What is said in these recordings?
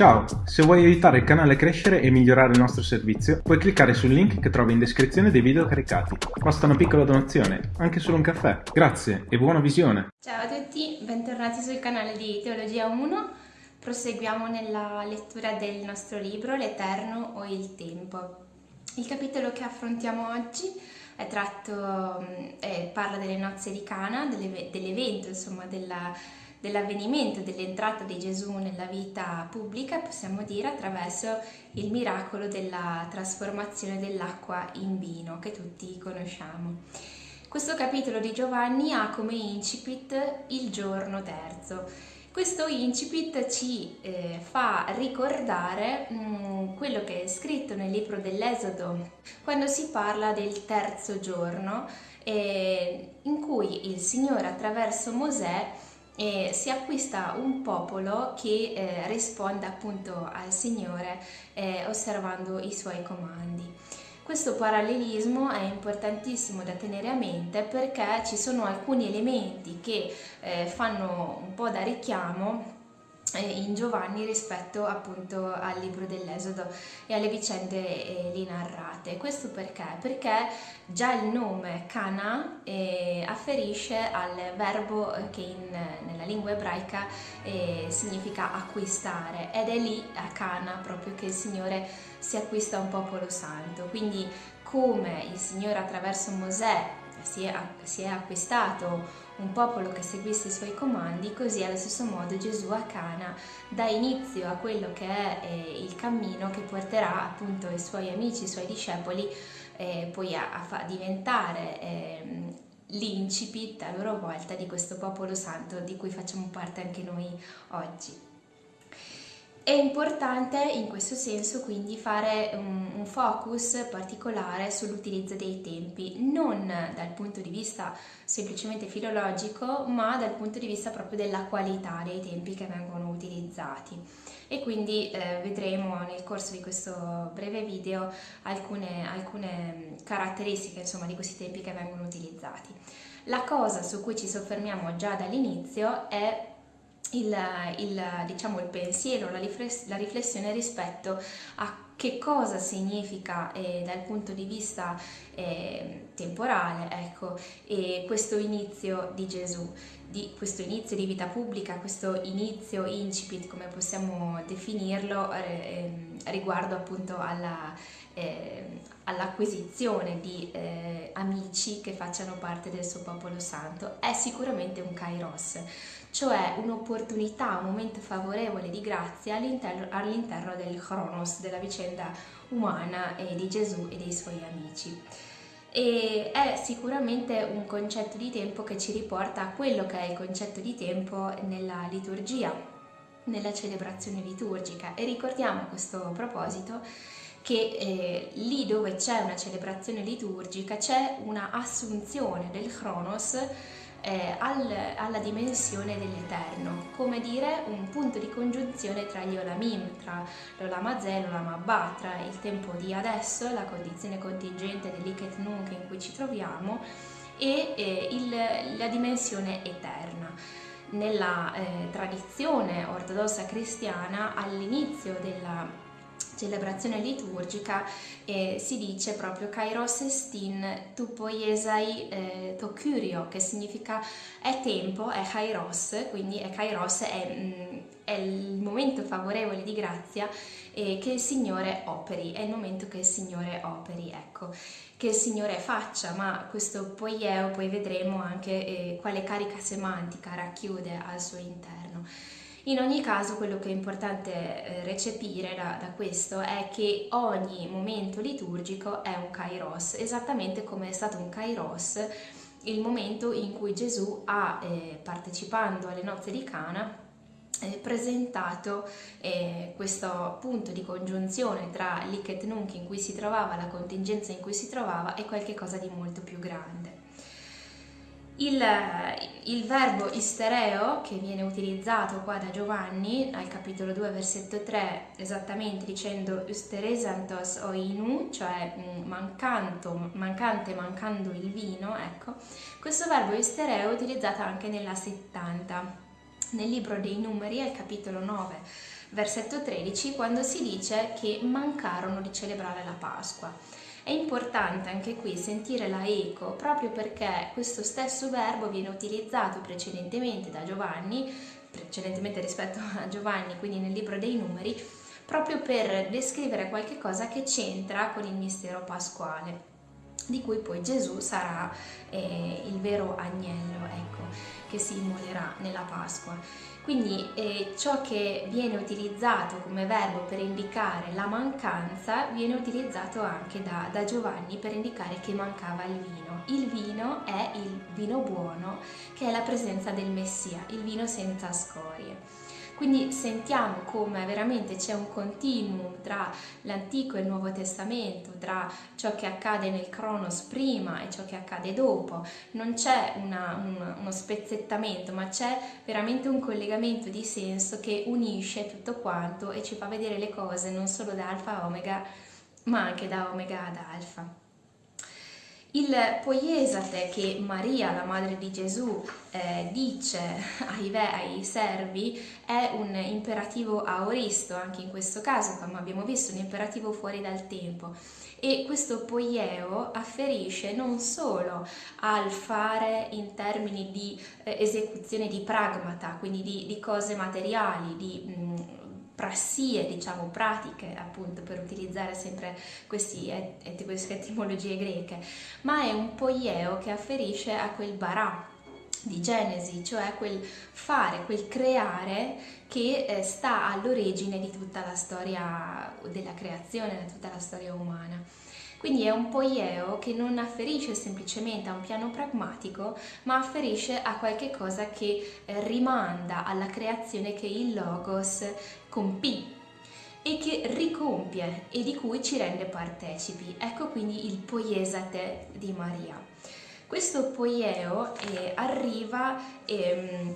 Ciao, se vuoi aiutare il canale a crescere e migliorare il nostro servizio, puoi cliccare sul link che trovi in descrizione dei video caricati. Basta una piccola donazione, anche solo un caffè. Grazie e buona visione! Ciao a tutti, bentornati sul canale di Teologia 1. Proseguiamo nella lettura del nostro libro L'Eterno o il Tempo. Il capitolo che affrontiamo oggi è tratto, eh, parla delle nozze di Cana, dell'evento insomma della dell'avvenimento dell'entrata di Gesù nella vita pubblica, possiamo dire, attraverso il miracolo della trasformazione dell'acqua in vino che tutti conosciamo. Questo capitolo di Giovanni ha come incipit il giorno terzo. Questo incipit ci eh, fa ricordare mh, mm, quello che è scritto nel libro dell'Esodo, quando si parla del terzo giorno, eh, in cui il Signore attraverso Mosè e si acquista un popolo che eh, risponde appunto al Signore eh, osservando i suoi comandi. Questo parallelismo è importantissimo da tenere a mente perché ci sono alcuni elementi che eh, fanno un po' da richiamo in Giovanni rispetto appunto al libro dell'Esodo e alle vicende eh, lì narrate. Questo perché? Perché già il nome Cana eh, afferisce al verbo che in, nella lingua ebraica eh, significa acquistare ed è lì a Cana proprio che il Signore si acquista un popolo santo. Quindi come il Signore attraverso Mosè si è, si è acquistato un popolo che seguisse i suoi comandi, così allo stesso modo Gesù a Cana dà inizio a quello che è eh, il cammino che porterà appunto i suoi amici, i suoi discepoli eh, poi a, a diventare eh, l'incipit a loro volta di questo popolo santo di cui facciamo parte anche noi oggi. È importante in questo senso quindi fare un, un focus particolare sull'utilizzo dei tempi, non dal punto di vista semplicemente filologico, ma dal punto di vista proprio della qualità dei tempi che vengono utilizzati. E quindi eh, vedremo nel corso di questo breve video alcune, alcune caratteristiche insomma, di questi tempi che vengono utilizzati. La cosa su cui ci soffermiamo già dall'inizio è il, il, diciamo, il pensiero, la, riflessione rispetto a che cosa significa eh, dal punto di vista eh, temporale ecco, eh, questo inizio di Gesù, di questo inizio di vita pubblica, questo inizio incipit come possiamo definirlo ehm, riguardo appunto ehm, all'acquisizione di eh, amici che facciano parte del suo popolo santo. È sicuramente un kairos, cioè un'opportunità, un momento favorevole di grazia all'interno, all'interno del chronos, della vicenda umana e di Gesù e dei suoi amici. E è sicuramente un concetto di tempo che ci riporta a quello che è il concetto di tempo nella liturgia, nella celebrazione liturgica e ricordiamo a questo proposito che eh, lì dove c'è una celebrazione liturgica c'è una assunzione del chronos eh, al, alla dimensione dell'eterno, come dire un punto di congiunzione tra gli olamim, tra l'olamazè e l'olamabba, tra il tempo di adesso, la condizione contingente dell'iket nunc in cui ci troviamo, e eh, il, la dimensione eterna. Nella eh, tradizione ortodossa cristiana, all'inizio della celebrazione liturgica eh, si dice proprio Kairos estin tu poiesai eh, to curio, che significa è tempo, è Kairos, quindi è Kairos, è, mm, è il momento favorevole di grazia eh, che il Signore operi, è il momento che il Signore operi, ecco, che il Signore faccia, ma questo poieo poi vedremo anche eh, quale carica semantica racchiude al suo interno. In ogni caso quello che è importante eh, recepire da, da, questo è che ogni momento liturgico è un kairos, esattamente come è stato un kairos il momento in cui Gesù ha, eh, partecipando alle nozze di Cana, eh, presentato eh, questo punto di congiunzione tra l'Iket Nunc in cui si trovava, la contingenza in cui si trovava e qualcosa di molto più grande. Il, il, verbo istereo che viene utilizzato qua da Giovanni al capitolo 2 versetto 3 esattamente dicendo usteresantos oinu cioè mm, mancanto, mancante mancando il vino ecco questo verbo istereo è utilizzato anche nella 70 nel libro dei numeri al capitolo 9 versetto 13, quando si dice che mancarono di celebrare la Pasqua. È importante anche qui sentire la eco proprio perché questo stesso verbo viene utilizzato precedentemente da Giovanni, precedentemente rispetto a Giovanni, quindi nel libro dei numeri, proprio per descrivere qualche cosa che c'entra con il mistero pasquale di cui poi Gesù sarà eh, il vero agnello ecco, che si immolerà nella Pasqua. Quindi eh, ciò che viene utilizzato come verbo per indicare la mancanza viene utilizzato anche da, da Giovanni per indicare che mancava il vino. Il vino è il vino buono che è la presenza del Messia, il vino senza scorie. Quindi sentiamo come veramente c'è un continuum tra l'Antico e il Nuovo Testamento, tra ciò che accade nel Cronos prima e ciò che accade dopo. Non c'è un, uno spezzettamento, ma c'è veramente un collegamento di senso che unisce tutto quanto e ci fa vedere le cose non solo da alfa a omega, ma anche da omega ad alfa. Il poiesate che Maria, la madre di Gesù, eh, dice ai, ai, servi è un imperativo aoristo, anche in questo caso, come abbiamo visto, un imperativo fuori dal tempo. E questo poieo afferisce non solo al fare in termini di eh, esecuzione di pragmata, quindi di, di cose materiali, di mh, mm, prassie, diciamo, pratiche, appunto, per utilizzare sempre questi, et, queste etimologie greche, ma è un poieo che afferisce a quel barà di Genesi, cioè quel fare, quel creare che eh, sta all'origine di tutta la storia della creazione, di tutta la storia umana. Quindi è un poieo che non afferisce semplicemente a un piano pragmatico, ma afferisce a qualche cosa che eh, rimanda alla creazione che il Logos compì e che ricompie e di cui ci rende partecipi. Ecco quindi il poiesate di Maria. Questo poieo eh, arriva ehm,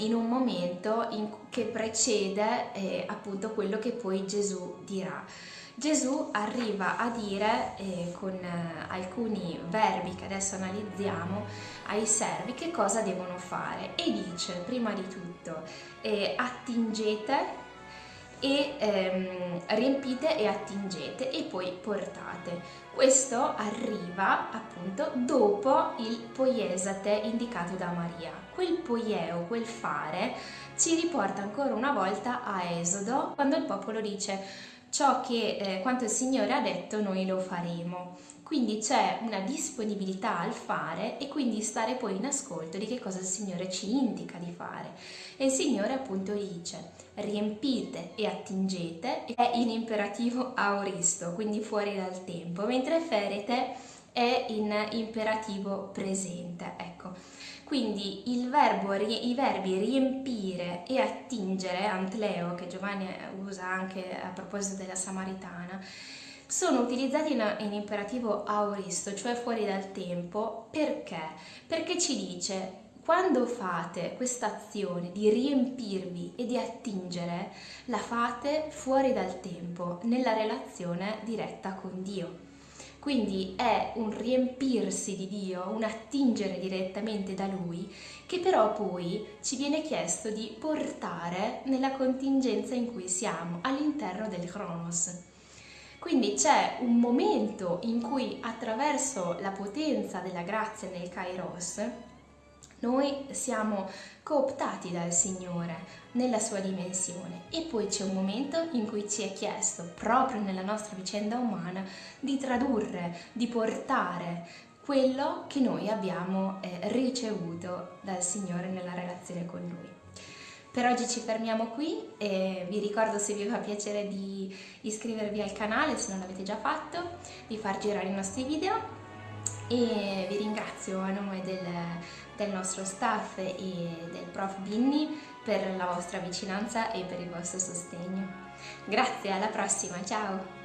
in un momento in, che precede eh, appunto quello che poi Gesù dirà. Gesù arriva a dire eh, con eh, alcuni verbi che adesso analizziamo ai servi che cosa devono fare e dice prima di tutto eh, attingete e ehm, riempite e attingete e poi portate. Questo arriva appunto dopo il poiesate indicato da Maria. Quel poieo, quel fare, ci riporta ancora una volta a Esodo quando il popolo dice ciò che eh, quanto il Signore ha detto noi lo faremo. Quindi c'è una disponibilità al fare e quindi stare poi in ascolto di che cosa il Signore ci indica di fare. E il Signore appunto dice riempite e attingete è in imperativo auristo, quindi fuori dal tempo, mentre ferete è in imperativo presente. Ecco. Quindi verbo, i verbi riempire e attingere, antleo, che Giovanni usa anche a proposito della Samaritana, sono utilizzati in, in imperativo auristo, cioè fuori dal tempo, perché? Perché ci dice quando fate questa azione di riempirvi e di attingere, la fate fuori dal tempo, nella relazione diretta con Dio. Quindi è un riempirsi di Dio, un attingere direttamente da Lui, che però poi ci viene chiesto di portare nella contingenza in cui siamo, all'interno del Cronos. Quindi c'è un momento in cui attraverso la potenza della grazia nel Kairos noi siamo cooptati dal Signore nella sua dimensione e poi c'è un momento in cui ci è chiesto, proprio nella nostra vicenda umana, di tradurre, di portare quello che noi abbiamo eh, ricevuto dal Signore nella relazione con Lui. Per oggi ci fermiamo qui e vi ricordo se vi fa piacere di iscrivervi al canale se non l'avete già fatto, di far girare i nostri video e vi ringrazio a nome del, del nostro staff e del prof Binni per la vostra vicinanza e per il vostro sostegno. Grazie, alla prossima, ciao!